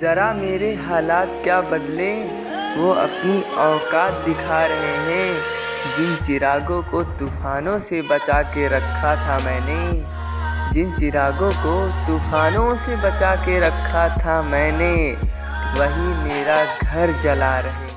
ज़रा मेरे हालात क्या बदले? वो अपनी औकात दिखा रहे हैं। जिन चिरागों को तूफ़ानों से बचा के रखा था मैंने, जिन चिरागों को तूफ़ानों से बचा के रखा था मैंने, वही मेरा घर जला रहे